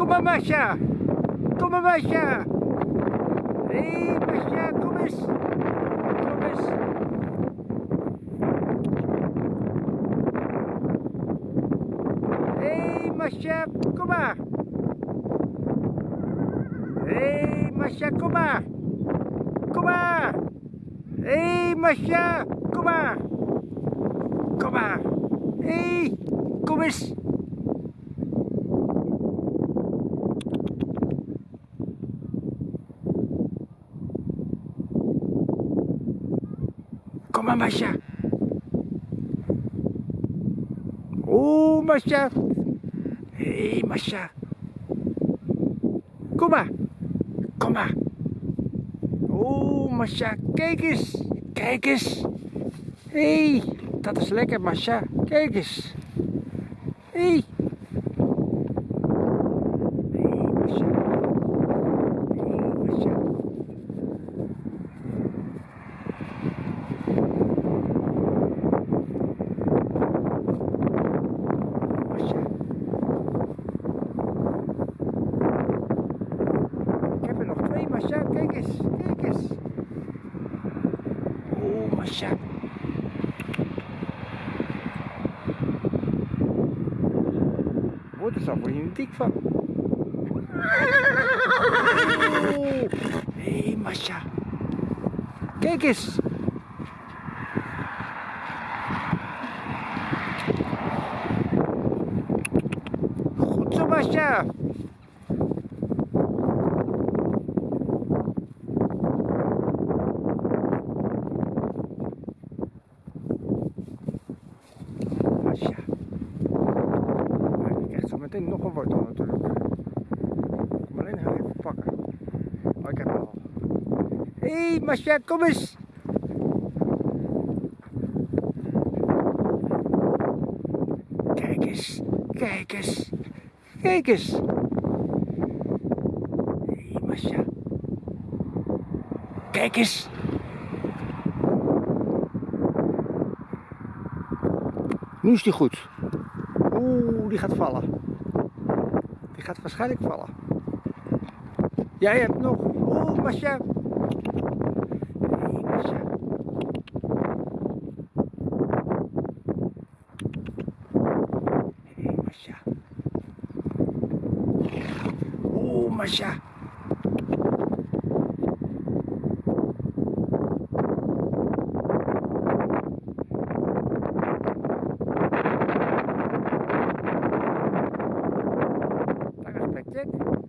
Kom maar, Masha. Kom maar, Masha. Hé, hey, Masha, kom eens. Kom eens. Hé, hey, Masha, kom maar. Hé, hey, Masha, kom maar. Kom maar. Hé, hey, Masha, kom maar. Kom maar. Hé, hey, kom eens. Kom maar, Masha. Oh, Masha. Hé, hey, Masha. Kom maar. Kom maar. Oh, Masha, kijk eens. Kijk eens. Hé, hey, dat is lekker, Masha. Kijk eens. Hé. Hey Masha. Hey, Masha. Masha. Ik heb er nog twee, Masha. Kijk eens. Kijk eens. Word je niet dik van. Hé, hey. Kijk eens. Goed zo, Masha. Masha. Maar je krijgt zo meteen nog een wortel natuurlijk. Kom alleen heel even pakken. Oh, ik heb hem al. Hé, hey, Masha, kom eens. Kijk eens, kijk eens, kijk eens. Hé, hey, Masha. Kijk eens. Nu is die goed. Oeh, die gaat vallen. Die gaat waarschijnlijk vallen. Jij hebt nog. Oeh, Masha. Hey, Masha. Hey. Oeh, Masha. music.